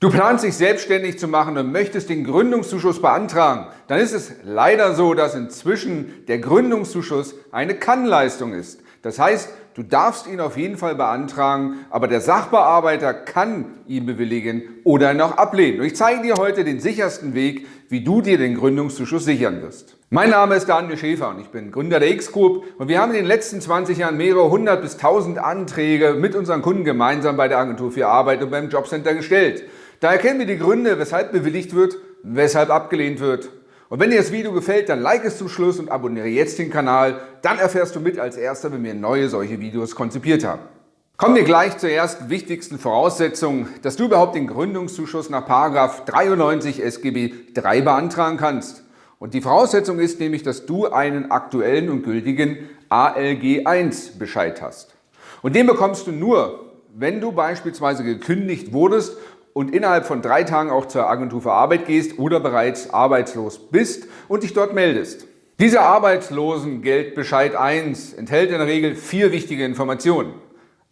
Du planst dich selbstständig zu machen und möchtest den Gründungszuschuss beantragen. Dann ist es leider so, dass inzwischen der Gründungszuschuss eine Kannleistung ist. Das heißt, du darfst ihn auf jeden Fall beantragen, aber der Sachbearbeiter kann ihn bewilligen oder ihn auch ablehnen. Und ich zeige dir heute den sichersten Weg, wie du dir den Gründungszuschuss sichern wirst. Mein Name ist Daniel Schäfer und ich bin Gründer der X-Group und wir haben in den letzten 20 Jahren mehrere hundert bis tausend Anträge mit unseren Kunden gemeinsam bei der Agentur für Arbeit und beim Jobcenter gestellt. Daher kennen wir die Gründe, weshalb bewilligt wird, weshalb abgelehnt wird. Und wenn dir das Video gefällt, dann like es zum Schluss und abonniere jetzt den Kanal. Dann erfährst du mit als Erster, wenn wir neue solche Videos konzipiert haben. Kommen wir gleich zur ersten wichtigsten Voraussetzung, dass du überhaupt den Gründungszuschuss nach 93 SGB III beantragen kannst. Und die Voraussetzung ist nämlich, dass du einen aktuellen und gültigen ALG 1 Bescheid hast. Und den bekommst du nur, wenn du beispielsweise gekündigt wurdest und innerhalb von drei Tagen auch zur Agentur für Arbeit gehst oder bereits arbeitslos bist und dich dort meldest. Dieser Arbeitslosengeldbescheid 1 enthält in der Regel vier wichtige Informationen.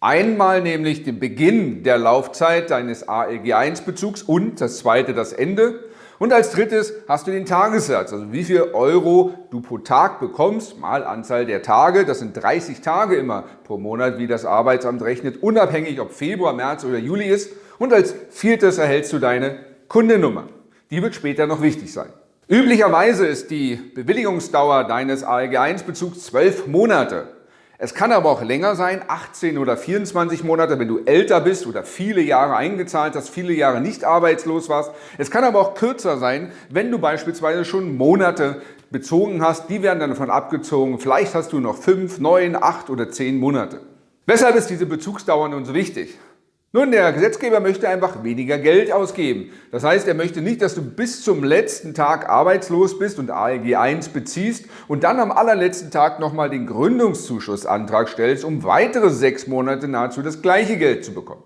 Einmal nämlich den Beginn der Laufzeit deines ALG 1 Bezugs und das zweite das Ende. Und als drittes hast du den Tagessatz, also wie viel Euro du pro Tag bekommst, mal Anzahl der Tage. Das sind 30 Tage immer pro Monat, wie das Arbeitsamt rechnet, unabhängig ob Februar, März oder Juli ist. Und als viertes erhältst du deine Kundennummer. Die wird später noch wichtig sein. Üblicherweise ist die Bewilligungsdauer deines ALG-1-Bezugs 12 Monate. Es kann aber auch länger sein, 18 oder 24 Monate, wenn du älter bist oder viele Jahre eingezahlt hast, viele Jahre nicht arbeitslos warst. Es kann aber auch kürzer sein, wenn du beispielsweise schon Monate bezogen hast. Die werden dann davon abgezogen. Vielleicht hast du noch 5, 9, 8 oder 10 Monate. Weshalb ist diese Bezugsdauer nun so wichtig? Nun, der Gesetzgeber möchte einfach weniger Geld ausgeben. Das heißt, er möchte nicht, dass du bis zum letzten Tag arbeitslos bist und ALG 1 beziehst und dann am allerletzten Tag nochmal den Gründungszuschussantrag stellst, um weitere sechs Monate nahezu das gleiche Geld zu bekommen.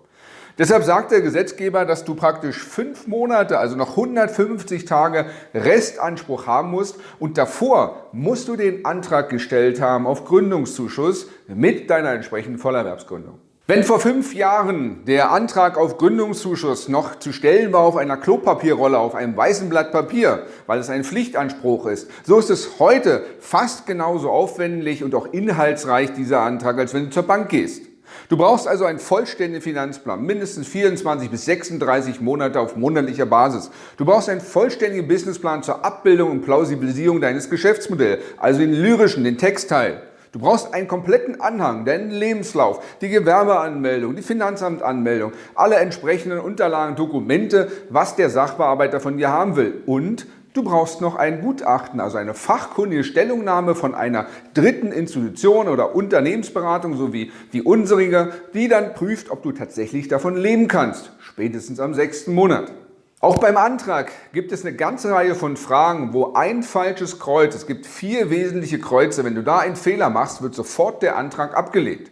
Deshalb sagt der Gesetzgeber, dass du praktisch fünf Monate, also noch 150 Tage Restanspruch haben musst und davor musst du den Antrag gestellt haben auf Gründungszuschuss mit deiner entsprechenden Vollerwerbsgründung. Wenn vor fünf Jahren der Antrag auf Gründungszuschuss noch zu stellen war auf einer Klopapierrolle, auf einem weißen Blatt Papier, weil es ein Pflichtanspruch ist, so ist es heute fast genauso aufwendig und auch inhaltsreich dieser Antrag, als wenn du zur Bank gehst. Du brauchst also einen vollständigen Finanzplan, mindestens 24 bis 36 Monate auf monatlicher Basis. Du brauchst einen vollständigen Businessplan zur Abbildung und Plausibilisierung deines Geschäftsmodells, also den lyrischen, den Textteil. Du brauchst einen kompletten Anhang, deinen Lebenslauf, die Gewerbeanmeldung, die Finanzamtanmeldung, alle entsprechenden Unterlagen, Dokumente, was der Sachbearbeiter von dir haben will. Und du brauchst noch ein Gutachten, also eine fachkundige Stellungnahme von einer dritten Institution oder Unternehmensberatung, so wie die unsere, die dann prüft, ob du tatsächlich davon leben kannst, spätestens am sechsten Monat. Auch beim Antrag gibt es eine ganze Reihe von Fragen, wo ein falsches Kreuz, es gibt vier wesentliche Kreuze, wenn du da einen Fehler machst, wird sofort der Antrag abgelehnt.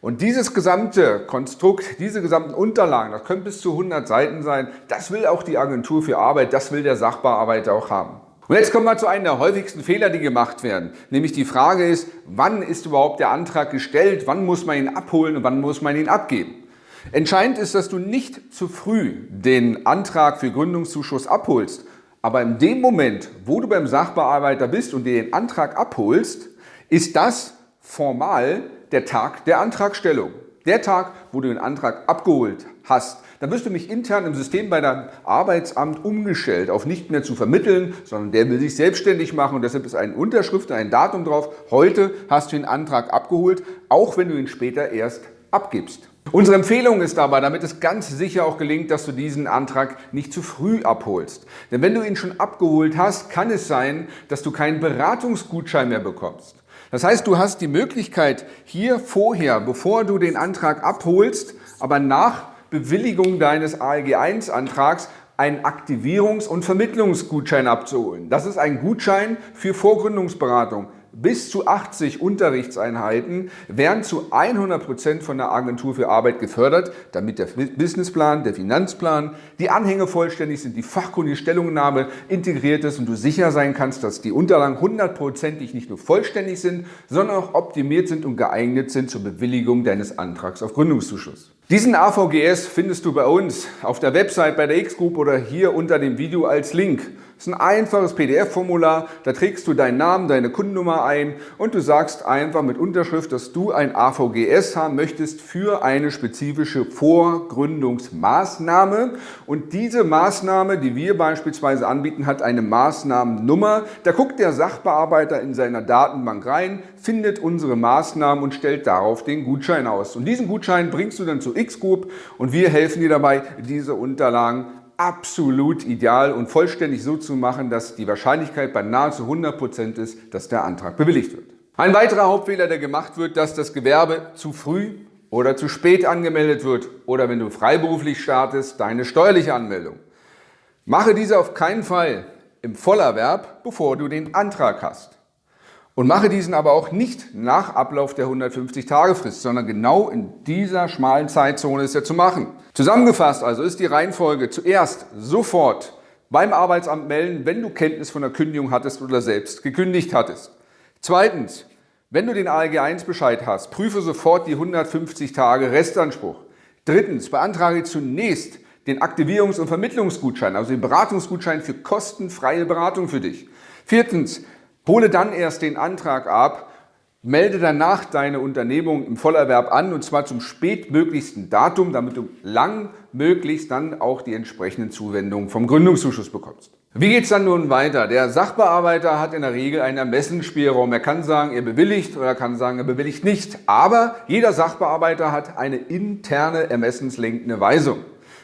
Und dieses gesamte Konstrukt, diese gesamten Unterlagen, das können bis zu 100 Seiten sein, das will auch die Agentur für Arbeit, das will der Sachbearbeiter auch haben. Und jetzt kommen wir zu einem der häufigsten Fehler, die gemacht werden. Nämlich die Frage ist, wann ist überhaupt der Antrag gestellt, wann muss man ihn abholen und wann muss man ihn abgeben. Entscheidend ist, dass du nicht zu früh den Antrag für Gründungszuschuss abholst, aber in dem Moment, wo du beim Sachbearbeiter bist und dir den Antrag abholst, ist das formal der Tag der Antragstellung. Der Tag, wo du den Antrag abgeholt hast. Dann wirst du mich intern im System bei deinem Arbeitsamt umgestellt, auf nicht mehr zu vermitteln, sondern der will sich selbstständig machen und deshalb ist eine Unterschrift, ein Datum drauf. Heute hast du den Antrag abgeholt, auch wenn du ihn später erst abgibst. Unsere Empfehlung ist dabei, damit es ganz sicher auch gelingt, dass du diesen Antrag nicht zu früh abholst. Denn wenn du ihn schon abgeholt hast, kann es sein, dass du keinen Beratungsgutschein mehr bekommst. Das heißt, du hast die Möglichkeit, hier vorher, bevor du den Antrag abholst, aber nach Bewilligung deines ALG-1-Antrags einen Aktivierungs- und Vermittlungsgutschein abzuholen. Das ist ein Gutschein für Vorgründungsberatung bis zu 80 Unterrichtseinheiten werden zu 100 Prozent von der Agentur für Arbeit gefördert, damit der Businessplan, der Finanzplan, die Anhänge vollständig sind, die fachkundige Stellungnahme integriert ist und du sicher sein kannst, dass die Unterlagen hundertprozentig nicht nur vollständig sind, sondern auch optimiert sind und geeignet sind zur Bewilligung deines Antrags auf Gründungszuschuss. Diesen AVGS findest du bei uns auf der Website bei der X-Group oder hier unter dem Video als Link. Das ist ein einfaches PDF-Formular, da trägst du deinen Namen, deine Kundennummer ein und du sagst einfach mit Unterschrift, dass du ein AVGS haben möchtest für eine spezifische Vorgründungsmaßnahme. Und diese Maßnahme, die wir beispielsweise anbieten, hat eine Maßnahmennummer. Da guckt der Sachbearbeiter in seiner Datenbank rein, findet unsere Maßnahmen und stellt darauf den Gutschein aus. Und diesen Gutschein bringst du dann zu X-Group und wir helfen dir dabei, diese Unterlagen absolut ideal und vollständig so zu machen, dass die Wahrscheinlichkeit bei nahezu 100% ist, dass der Antrag bewilligt wird. Ein weiterer Hauptfehler, der gemacht wird, dass das Gewerbe zu früh oder zu spät angemeldet wird oder wenn du freiberuflich startest, deine steuerliche Anmeldung. Mache diese auf keinen Fall im Vollerwerb, bevor du den Antrag hast. Und mache diesen aber auch nicht nach Ablauf der 150-Tage-Frist, sondern genau in dieser schmalen Zeitzone ist er zu machen. Zusammengefasst also ist die Reihenfolge zuerst sofort beim Arbeitsamt melden, wenn du Kenntnis von der Kündigung hattest oder selbst gekündigt hattest. Zweitens, wenn du den ALG 1 Bescheid hast, prüfe sofort die 150 Tage Restanspruch. Drittens, beantrage zunächst den Aktivierungs- und Vermittlungsgutschein, also den Beratungsgutschein für kostenfreie Beratung für dich. Viertens, Hole dann erst den Antrag ab, melde danach deine Unternehmung im Vollerwerb an und zwar zum spätmöglichsten Datum, damit du langmöglichst dann auch die entsprechenden Zuwendungen vom Gründungszuschuss bekommst. Wie geht es dann nun weiter? Der Sachbearbeiter hat in der Regel einen Ermessensspielraum. Er kann sagen, er bewilligt oder er kann sagen, er bewilligt nicht. Aber jeder Sachbearbeiter hat eine interne ermessenslenkende Weisung.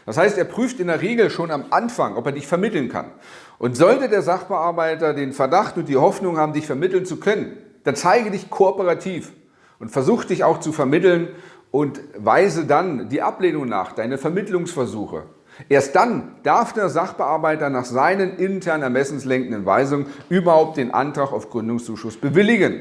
Das heißt, er prüft in der Regel schon am Anfang, ob er dich vermitteln kann. Und sollte der Sachbearbeiter den Verdacht und die Hoffnung haben, dich vermitteln zu können, dann zeige dich kooperativ und versuch dich auch zu vermitteln und weise dann die Ablehnung nach, deine Vermittlungsversuche. Erst dann darf der Sachbearbeiter nach seinen intern ermessenslenkenden Weisungen überhaupt den Antrag auf Gründungszuschuss bewilligen.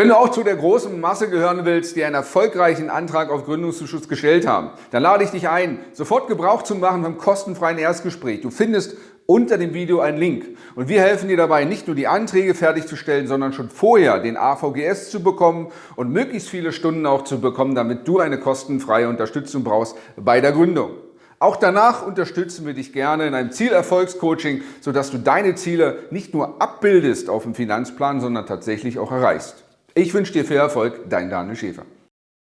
Wenn du auch zu der großen Masse gehören willst, die einen erfolgreichen Antrag auf Gründungszuschuss gestellt haben, dann lade ich dich ein, sofort Gebrauch zu machen vom kostenfreien Erstgespräch. Du findest unter dem Video einen Link. Und wir helfen dir dabei, nicht nur die Anträge fertigzustellen, sondern schon vorher den AVGS zu bekommen und möglichst viele Stunden auch zu bekommen, damit du eine kostenfreie Unterstützung brauchst bei der Gründung. Auch danach unterstützen wir dich gerne in einem Zielerfolgscoaching, sodass du deine Ziele nicht nur abbildest auf dem Finanzplan, sondern tatsächlich auch erreichst. Ich wünsche dir viel Erfolg, dein Daniel Schäfer.